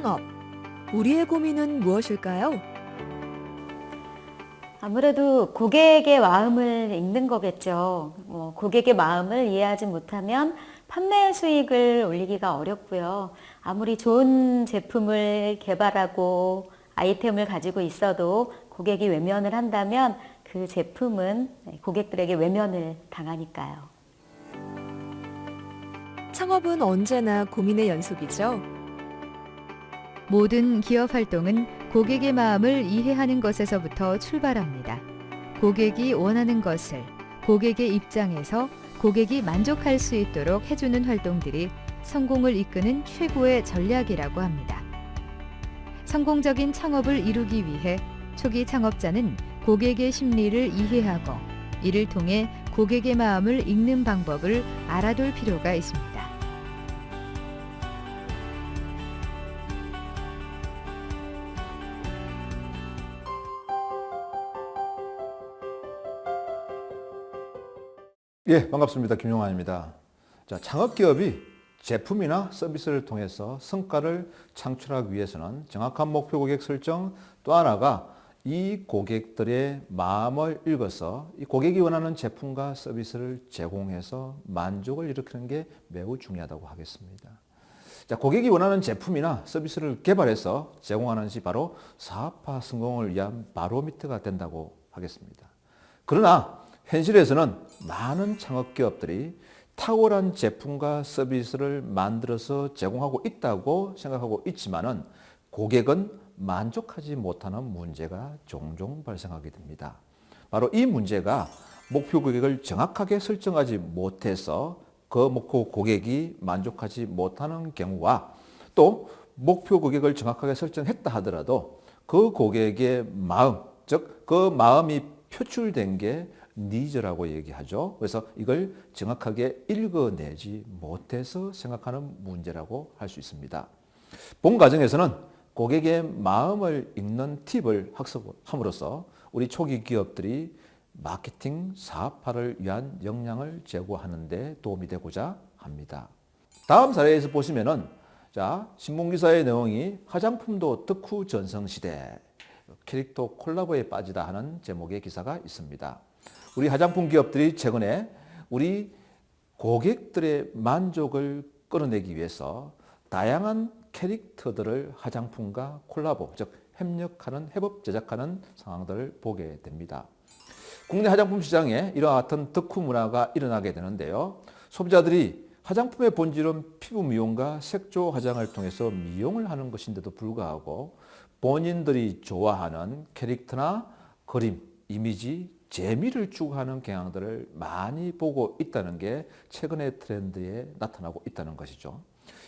창업. 우리의 고민은 무엇일까요? 아무래도 고객의 마음을 읽는 거겠죠. 뭐 고객의 마음을 이해하지 못하면 판매 수익을 올리기가 어렵고요. 아무리 좋은 제품을 개발하고 아이템을 가지고 있어도 고객이 외면을 한다면 그 제품은 고객들에게 외면을 당하니까요. 창업은 언제나 고민의 연속이죠. 모든 기업 활동은 고객의 마음을 이해하는 것에서부터 출발합니다. 고객이 원하는 것을 고객의 입장에서 고객이 만족할 수 있도록 해주는 활동들이 성공을 이끄는 최고의 전략이라고 합니다. 성공적인 창업을 이루기 위해 초기 창업자는 고객의 심리를 이해하고 이를 통해 고객의 마음을 읽는 방법을 알아둘 필요가 있습니다. 예, 반갑습니다. 김용환입니다. 자, 창업기업이 제품이나 서비스를 통해서 성과를 창출하기 위해서는 정확한 목표 고객 설정 또 하나가 이 고객들의 마음을 읽어서 이 고객이 원하는 제품과 서비스를 제공해서 만족을 일으키는 게 매우 중요하다고 하겠습니다. 자, 고객이 원하는 제품이나 서비스를 개발해서 제공하는 것이 바로 사업화 성공을 위한 바로미터가 된다고 하겠습니다. 그러나 현실에서는 많은 창업기업들이 탁월한 제품과 서비스를 만들어서 제공하고 있다고 생각하고 있지만 은 고객은 만족하지 못하는 문제가 종종 발생하게 됩니다. 바로 이 문제가 목표 고객을 정확하게 설정하지 못해서 그 목표 고객이 만족하지 못하는 경우와 또 목표 고객을 정확하게 설정했다 하더라도 그 고객의 마음, 즉 그 마음이 표출된 게 니즈라고 얘기하죠. 그래서 이걸 정확하게 읽어내지 못해서 생각하는 문제라고 할 수 있습니다. 본 과정에서는 고객의 마음을 읽는 팁을 학습함으로써 우리 초기 기업들이 마케팅 사업화를 위한 역량을 제고하는 데 도움이 되고자 합니다. 다음 사례에서 보시면 은 자, 신문기사의 내용이 화장품도 덕후 전성시대 캐릭터 콜라보에 빠지다 하는 제목의 기사가 있습니다. 우리 화장품 기업들이 최근에 우리 고객들의 만족을 끌어내기 위해서 다양한 캐릭터들을 화장품과 콜라보, 즉 협력하는, 협업 제작하는 상황들을 보게 됩니다. 국내 화장품 시장에 이와 같은 덕후 문화가 일어나게 되는데요. 소비자들이 화장품의 본질은 피부 미용과 색조 화장을 통해서 미용을 하는 것인데도 불구하고 본인들이 좋아하는 캐릭터나 그림, 이미지, 재미를 추구하는 경향들을 많이 보고 있다는 게 최근의 트렌드에 나타나고 있다는 것이죠.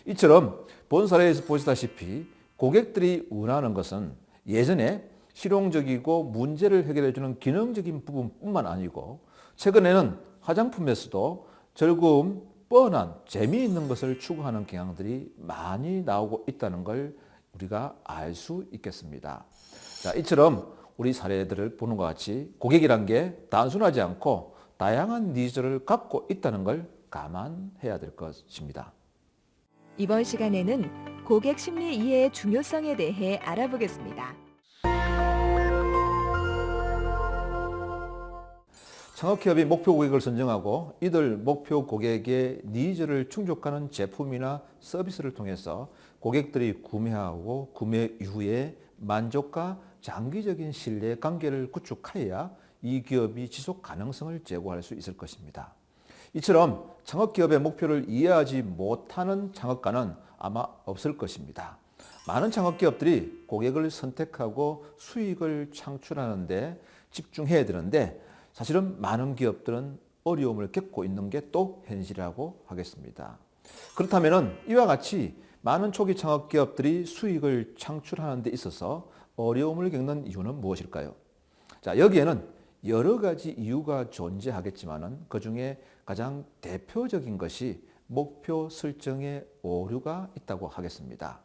이처럼 본 사례에서 보시다시피 고객들이 원하는 것은 예전에 실용적이고 문제를 해결해 주는 기능적인 부분뿐만 아니고 최근에는 화장품에서도 즐거움, 뻔한, 재미있는 것을 추구하는 경향들이 많이 나오고 있다는 걸 우리가 알 수 있겠습니다. 자, 이처럼 우리 사례들을 보는 것 같이 고객이란 게 단순하지 않고 다양한 니즈를 갖고 있다는 걸 감안해야 될 것입니다. 이번 시간에는 고객 심리 이해의 중요성에 대해 알아보겠습니다. 창업기업이 목표 고객을 선정하고 이들 목표 고객의 니즈를 충족하는 제품이나 서비스를 통해서 고객들이 구매하고 구매 이후에 만족과 장기적인 신뢰 관계를 구축하여야 이 기업이 지속 가능성을 제고할 수 있을 것입니다. 이처럼 창업기업의 목표를 이해하지 못하는 창업가는 아마 없을 것입니다. 많은 창업기업들이 고객을 선택하고 수익을 창출하는 데 집중해야 되는데 사실은 많은 기업들은 어려움을 겪고 있는 게 또 현실이라고 하겠습니다. 그렇다면 이와 같이 많은 초기 창업기업들이 수익을 창출하는 데 있어서 어려움을 겪는 이유는 무엇일까요? 자, 여기에는 여러 가지 이유가 존재하겠지만 그 중에 가장 대표적인 것이 목표 설정의 오류가 있다고 하겠습니다.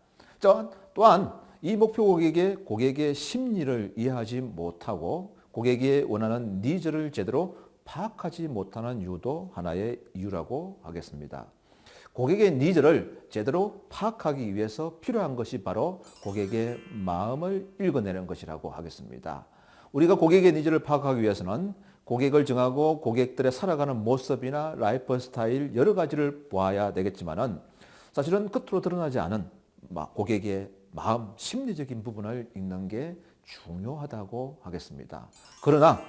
또한 이 목표 고객의 고객의 심리를 이해하지 못하고 고객이 원하는 니즈를 제대로 파악하지 못하는 이유도 하나의 이유라고 하겠습니다. 고객의 니즈를 제대로 파악하기 위해서 필요한 것이 바로 고객의 마음을 읽어내는 것이라고 하겠습니다. 우리가 고객의 니즈를 파악하기 위해서는 고객을 정하고 고객들의 살아가는 모습이나 라이프 스타일 여러 가지를 보아야 되겠지만 은 사실은 겉으로 드러나지 않은 마- 고객의 마음, 심리적인 부분을 읽는 게 중요하다고 하겠습니다. 그러나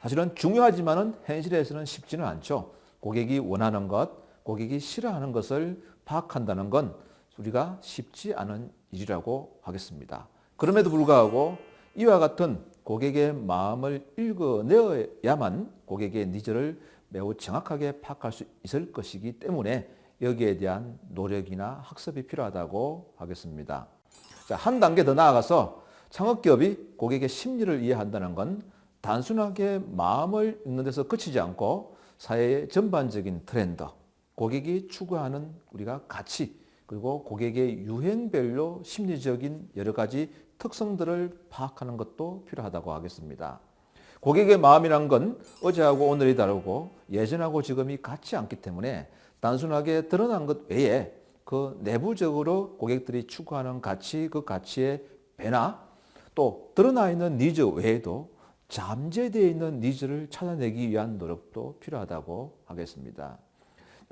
사실은 중요하지만 은 현실에서는 쉽지는 않죠. 고객이 원하는 것, 고객이 싫어하는 것을 파악한다는 건 우리가 쉽지 않은 일이라고 하겠습니다. 그럼에도 불구하고 이와 같은 고객의 마음을 읽어내야만 고객의 니즈를 매우 정확하게 파악할 수 있을 것이기 때문에 여기에 대한 노력이나 학습이 필요하다고 하겠습니다. 자, 한 단계 더 나아가서 창업기업이 고객의 심리를 이해한다는 건 단순하게 마음을 읽는 데서 그치지 않고 사회의 전반적인 트렌드, 고객이 추구하는 우리가 가치, 그리고 고객의 유행별로 심리적인 여러 가지 특성들을 파악하는 것도 필요하다고 하겠습니다. 고객의 마음이란 건 어제하고 오늘이 다르고 예전하고 지금이 같지 않기 때문에 단순하게 드러난 것 외에 그 내부적으로 고객들이 추구하는 가치, 그 가치의 변화, 또 드러나 있는 니즈 외에도 잠재되어 있는 니즈를 찾아내기 위한 노력도 필요하다고 하겠습니다.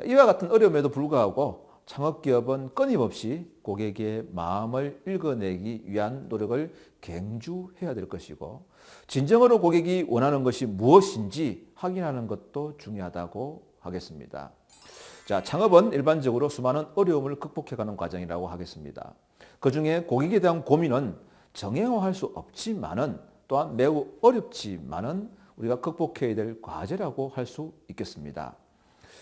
이와 같은 어려움에도 불구하고 창업기업은 끊임없이 고객의 마음을 읽어내기 위한 노력을 경주해야 될 것이고 진정으로 고객이 원하는 것이 무엇인지 확인하는 것도 중요하다고 하겠습니다. 자, 창업은 일반적으로 수많은 어려움을 극복해가는 과정이라고 하겠습니다. 그 중에 고객에 대한 고민은 정형화할 수 없지만은 또한 매우 어렵지만은 우리가 극복해야 될 과제라고 할 수 있겠습니다.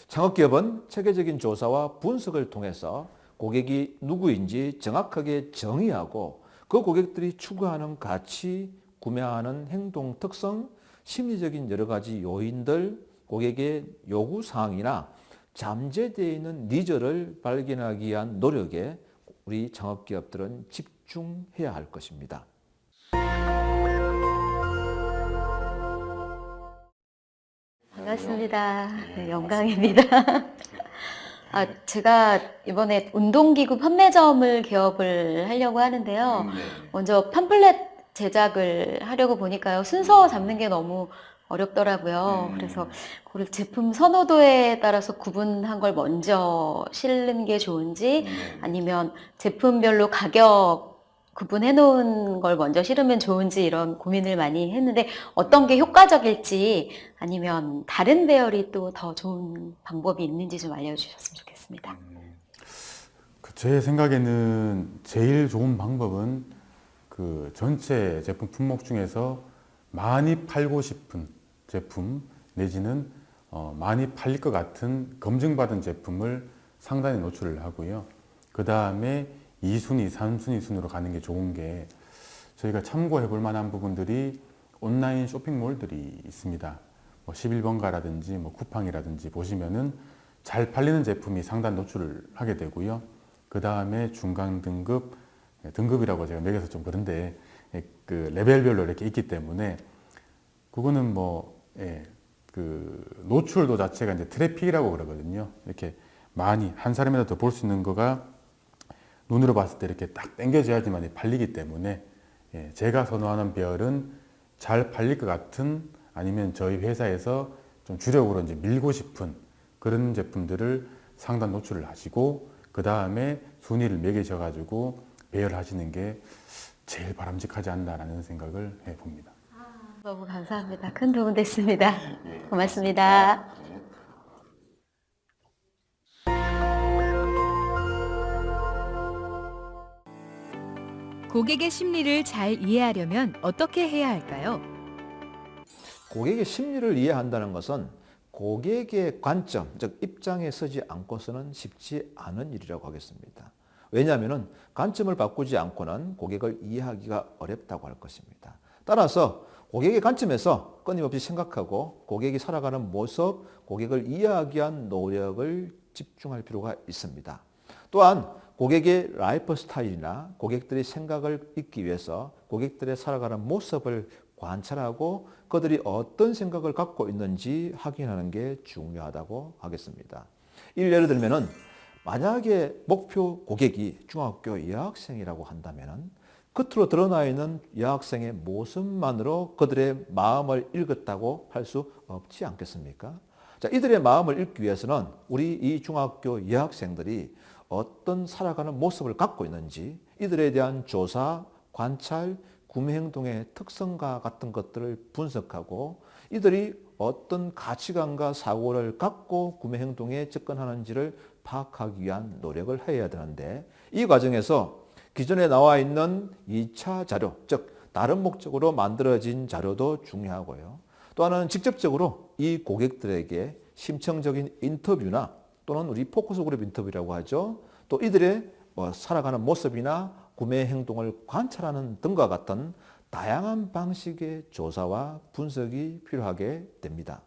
창업기업은 체계적인 조사와 분석을 통해서 고객이 누구인지 정확하게 정의하고 그 고객들이 추구하는 가치, 구매하는 행동 특성, 심리적인 여러 가지 요인들, 고객의 요구 사항이나 잠재되어 있는 니즈를 발견하기 위한 노력에 우리 창업기업들은 집중해야 할 것입니다. 반갑습니다. 네, 영광입니다. 아, 제가 이번에 운동기구 판매점을 개업을 하려고 하는데요. 먼저 팜플렛 제작을 하려고 보니까요. 순서 잡는 게 너무 어렵더라고요. 음. 그래서 그걸 제품 선호도에 따라서 구분한 걸 먼저 실는 게 좋은지 아니면 제품별로 가격 구분해 놓은 걸 먼저 실으면 좋은지 이런 고민을 많이 했는데 어떤 게 효과적일지 아니면 다른 배열이 또 더 좋은 방법이 있는지 좀 알려주셨으면 좋겠습니다. 그제 생각에는 제일 좋은 방법은 그 전체 제품 품목 중에서 많이 팔고 싶은 제품 내지는 어, 많이 팔릴 것 같은 검증받은 제품을 상단에 노출을 하고요. 그 다음에 2순위, 3순위 순으로 가는 게 좋은 게 저희가 참고해 볼 만한 부분들이 온라인 쇼핑몰들이 있습니다. 뭐 11번가라든지 뭐 쿠팡이라든지 보시면은 잘 팔리는 제품이 상단 노출을 하게 되고요. 그 다음에 중간 등급, 예, 등급이라고 제가 매겨서 좀 그런데 예, 그 레벨별로 이렇게 있기 때문에 그거는 뭐 예, 그 노출도 자체가 이제 트래픽이라고 그러거든요. 이렇게 많이 한 사람이라도 더볼수 있는 거가 눈으로 봤을 때 이렇게 딱 당겨져야지만 팔리기 때문에 예, 제가 선호하는 배열은 잘 팔릴 것 같은 아니면 저희 회사에서 좀 주력으로 이제 밀고 싶은 그런 제품들을 상단 노출을 하시고 그 다음에 순위를 매기셔 가지고 배열하시는 게 제일 바람직하지 않나라는 생각을 해봅니다. 너무 감사합니다. 큰 도움 됐습니다. 고맙습니다. 고객의 심리를 잘 이해하려면 어떻게 해야 할까요? 고객의 심리를 이해한다는 것은 고객의 관점, 즉 입장에 서지 않고서는 쉽지 않은 일이라고 하겠습니다. 왜냐하면 관점을 바꾸지 않고는 고객을 이해하기가 어렵다고 할 것입니다. 따라서 고객의 관점에서 끊임없이 생각하고 고객이 살아가는 모습, 고객을 이해하기 위한 노력을 집중할 필요가 있습니다. 또한 고객의 라이프 스타일이나 고객들의 생각을 읽기 위해서 고객들의 살아가는 모습을 관찰하고 그들이 어떤 생각을 갖고 있는지 확인하는 게 중요하다고 하겠습니다. 예를 들면은 만약에 목표 고객이 중학교 여학생이라고 한다면 겉으로 드러나 있는 여학생의 모습만으로 그들의 마음을 읽었다고 할 수 없지 않겠습니까? 자, 이들의 마음을 읽기 위해서는 우리 이 중학교 여학생들이 어떤 살아가는 모습을 갖고 있는지 이들에 대한 조사, 관찰, 구매 행동의 특성과 같은 것들을 분석하고 이들이 어떤 가치관과 사고를 갖고 구매 행동에 접근하는지를 파악하기 위한 노력을 해야 되는데 이 과정에서 기존에 나와 있는 2차 자료, 즉 다른 목적으로 만들어진 자료도 중요하고요. 또 하나는 직접적으로 이 고객들에게 심층적인 인터뷰나 또는 우리 포커스 그룹 인터뷰라고 하죠. 또 이들의 뭐 살아가는 모습이나 구매 행동을 관찰하는 등과 같은 다양한 방식의 조사와 분석이 필요하게 됩니다.